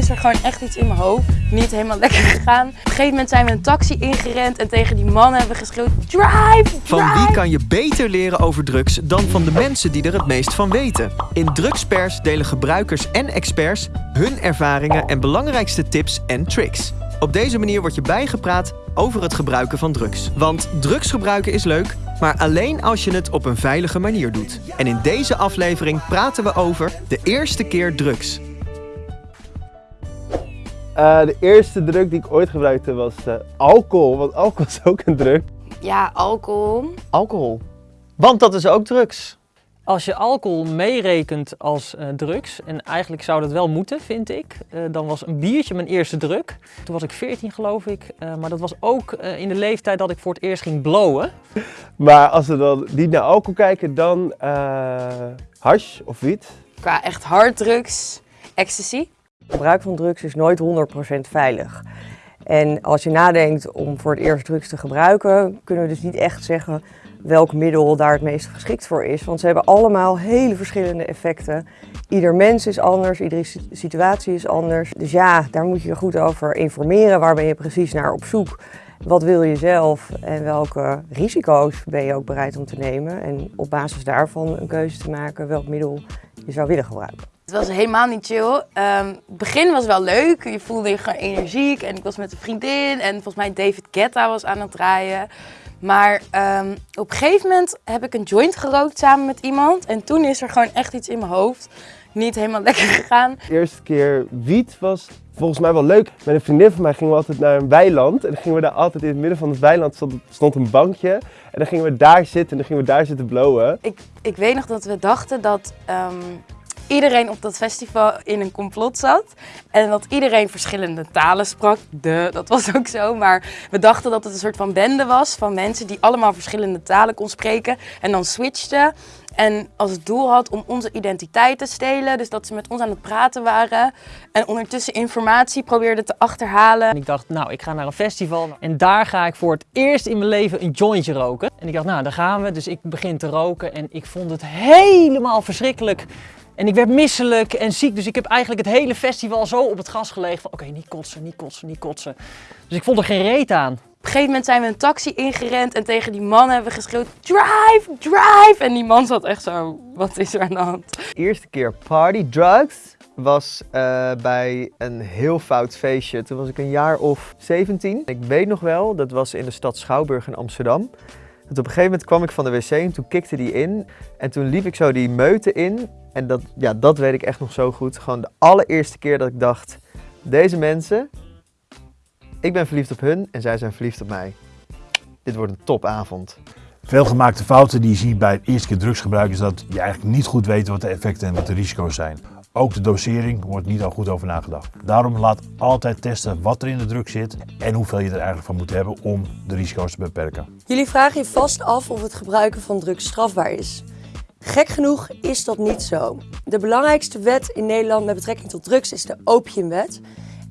is er gewoon echt iets in mijn hoofd niet helemaal lekker gegaan. Op een gegeven moment zijn we een taxi ingerend en tegen die man hebben we geschreeuwd, drive, Van wie kan je beter leren over drugs dan van de mensen die er het meest van weten? In Drugspers delen gebruikers en experts hun ervaringen en belangrijkste tips en tricks. Op deze manier word je bijgepraat over het gebruiken van drugs. Want drugs gebruiken is leuk, maar alleen als je het op een veilige manier doet. En in deze aflevering praten we over de eerste keer drugs. Uh, de eerste drug die ik ooit gebruikte was uh, alcohol, want alcohol is ook een drug. Ja, alcohol. Alcohol. Want dat is ook drugs. Als je alcohol meerekent als uh, drugs, en eigenlijk zou dat wel moeten, vind ik, uh, dan was een biertje mijn eerste druk. Toen was ik 14 geloof ik, uh, maar dat was ook in de leeftijd dat ik voor het eerst ging blowen. Maar als we dan niet naar alcohol kijken, dan hash of wiet? Qua echt harddrugs, ecstasy. Gebruik van drugs is nooit 100% veilig. En als je nadenkt om voor het eerst drugs te gebruiken, kunnen we dus niet echt zeggen welk middel daar het meest geschikt voor is. Want ze hebben allemaal hele verschillende effecten. Ieder mens is anders, iedere situatie is anders. Dus ja, daar moet je je goed over informeren. Waar ben je precies naar op zoek? Wat wil je zelf en welke risico's ben je ook bereid om te nemen? En op basis daarvan een keuze te maken welk middel je zou willen gebruiken. Het was helemaal niet chill. Um, het begin was wel leuk. Je voelde je gewoon energiek. En ik was met een vriendin. En volgens mij David Guetta was aan het draaien. Maar um, op een gegeven moment heb ik een joint gerookt samen met iemand. En toen is er gewoon echt iets in mijn hoofd niet helemaal lekker gegaan. De eerste keer wiet was volgens mij wel leuk. Met een vriendin van mij gingen we altijd naar een weiland. En dan gingen we daar altijd in het midden van het weiland stond, stond een bankje. En dan gingen we daar zitten en dan gingen we daar zitten blowen. Ik, ik weet nog dat we dachten dat... Um, iedereen op dat festival in een complot zat. En dat iedereen verschillende talen sprak. De, dat was ook zo. Maar we dachten dat het een soort van bende was van mensen die allemaal verschillende talen kon spreken. En dan switchten. En als het doel had om onze identiteit te stelen. Dus dat ze met ons aan het praten waren. En ondertussen informatie probeerden te achterhalen. En ik dacht, nou, ik ga naar een festival. En daar ga ik voor het eerst in mijn leven een jointje roken. En ik dacht, nou, daar gaan we. Dus ik begin te roken. En ik vond het helemaal verschrikkelijk. En ik werd misselijk en ziek, dus ik heb eigenlijk het hele festival zo op het gas gelegen van oké, okay, niet kotsen, niet kotsen, niet kotsen. Dus ik vond er geen reet aan. Op een gegeven moment zijn we een taxi ingerend en tegen die man hebben we geschreeuwd, drive, drive! En die man zat echt zo, wat is er aan de hand? De eerste keer party drugs was uh, bij een heel fout feestje. Toen was ik een jaar of 17. Ik weet nog wel, dat was in de stad Schouwburg in Amsterdam. En op een gegeven moment kwam ik van de wc en toen kikte die in. En toen liep ik zo die meute in. En dat, ja, dat weet ik echt nog zo goed. Gewoon de allereerste keer dat ik dacht, deze mensen, ik ben verliefd op hun en zij zijn verliefd op mij. Dit wordt een topavond. Veel gemaakte fouten die je ziet bij het eerste keer drugsgebruik is dat je eigenlijk niet goed weet wat de effecten en wat de risico's zijn. Ook de dosering wordt niet al goed over nagedacht. Daarom laat altijd testen wat er in de drug zit en hoeveel je er eigenlijk van moet hebben om de risico's te beperken. Jullie vragen je vast af of het gebruiken van drugs strafbaar is. Gek genoeg is dat niet zo. De belangrijkste wet in Nederland met betrekking tot drugs is de opiumwet.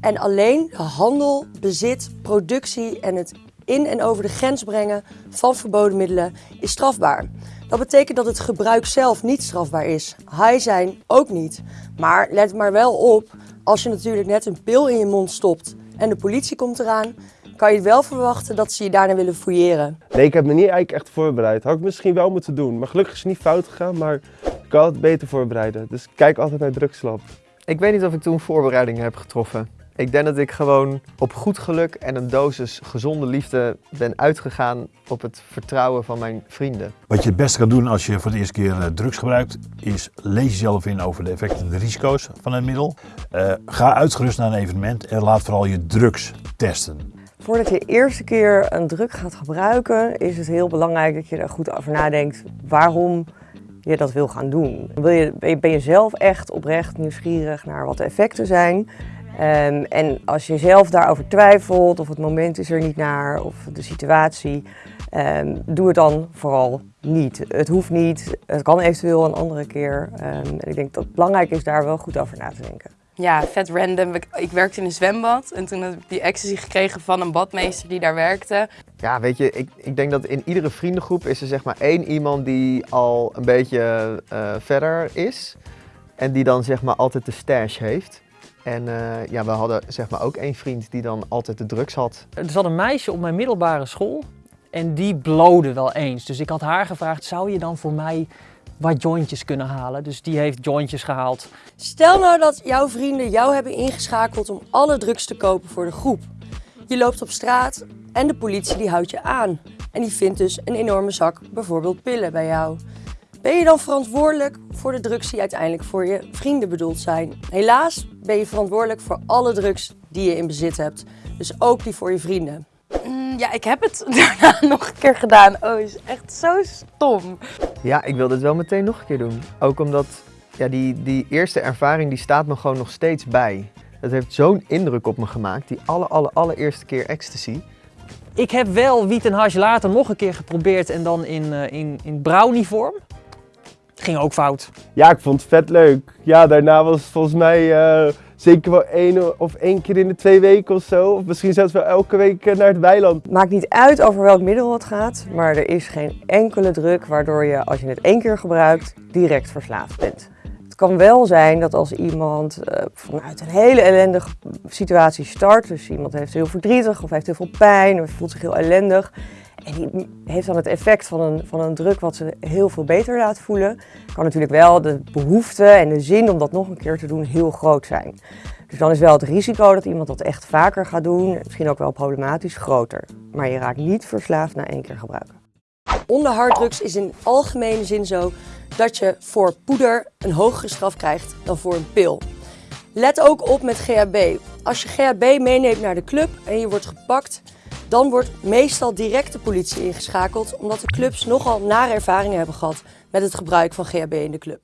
En alleen de handel, bezit, productie en het in en over de grens brengen van verboden middelen is strafbaar. Dat betekent dat het gebruik zelf niet strafbaar is. High zijn ook niet. Maar let maar wel op, als je natuurlijk net een pil in je mond stopt en de politie komt eraan, kan je wel verwachten dat ze je daarna willen fouilleren. Nee, ik heb me niet eigenlijk echt voorbereid. Had ik misschien wel moeten doen. Maar gelukkig is het niet fout gegaan, maar ik kan het beter voorbereiden. Dus kijk altijd bij Drugslab. Ik weet niet of ik toen voorbereidingen heb getroffen. Ik denk dat ik gewoon op goed geluk en een dosis gezonde liefde ben uitgegaan op het vertrouwen van mijn vrienden. Wat je het beste kan doen als je voor de eerste keer eh, drugs gebruikt, is lees jezelf in over de effecten en de risico's van het middel. Uh, ga uitgerust naar een evenement en laat vooral je drugs testen. Voordat je de eerste keer een drug gaat gebruiken, is het heel belangrijk dat je er goed over nadenkt waarom je dat wil gaan doen. Wil je, ben je zelf echt oprecht nieuwsgierig naar wat de effecten zijn? Um, en als je zelf daarover twijfelt, of het moment is er niet naar, of de situatie, um, doe het dan vooral niet. Het hoeft niet, het kan eventueel een andere keer. Um, en ik denk dat het belangrijk is daar wel goed over na te denken ja, vet random. Ik werkte in een zwembad en toen heb ik die ecstasy gekregen van een badmeester die daar werkte. Ja, weet je, ik, ik denk dat in iedere vriendengroep is er zeg maar één iemand die al een beetje uh, verder is. En die dan zeg maar altijd de stash heeft. En eh, ja, we hadden zeg maar ook één vriend die dan altijd de drugs had. Er zat een meisje op mijn middelbare school en die blode wel eens. Dus ik had haar gevraagd, zou je dan voor mij wat jointjes kunnen halen? Dus die heeft jointjes gehaald. Stel nou dat jouw vrienden jou hebben ingeschakeld om alle drugs te kopen voor de groep. Je loopt op straat en de politie die houdt je aan. En die vindt dus een enorme zak, bijvoorbeeld pillen bij jou. Ben je dan verantwoordelijk voor de drugs die uiteindelijk voor je vrienden bedoeld zijn? Helaas ben je verantwoordelijk voor alle drugs die je in bezit hebt. Dus ook die voor je vrienden. Mm, ja, ik heb het daarna nog een keer gedaan. Oh, is echt zo stom. Ja, ik wil dit wel meteen nog een keer doen. Ook omdat ja, die, die eerste ervaring die staat me gewoon nog steeds bij. Het heeft zo'n indruk op me gemaakt, die alle, alle, allereerste keer ecstasy. Ik heb wel wiet en hash later nog een keer geprobeerd en dan in, eh, in, in brownie vorm. Ging ook fout. Ja, ik vond het vet leuk. Ja, daarna was het volgens mij eh, zeker wel één of één keer in de twee weken of zo. Of misschien zelfs wel elke week eh, naar het weiland. Maakt niet uit over welk middel het gaat, maar er is geen enkele druk waardoor je als je het één keer gebruikt direct verslaafd bent. Het kan wel zijn dat als iemand eh, vanuit een hele ellendige situatie start, dus iemand heeft heel verdrietig of heeft heel veel pijn of voelt zich heel ellendig die heeft dan het effect van een, van een druk wat ze heel veel beter laat voelen, kan natuurlijk wel de behoefte en de zin om dat nog een keer te doen heel groot zijn. Dus dan is wel het risico dat iemand dat echt vaker gaat doen, misschien ook wel problematisch, groter. Maar je raakt niet verslaafd na één keer gebruiken. Onder harddrugs is in algemene zin zo dat je voor poeder een hogere straf krijgt dan voor een pil. Let ook op met GHB. Als je GHB meeneemt naar de club en je wordt gepakt, dan wordt meestal direct de politie ingeschakeld omdat de clubs nogal nare ervaringen hebben gehad met het gebruik van GHB in de club.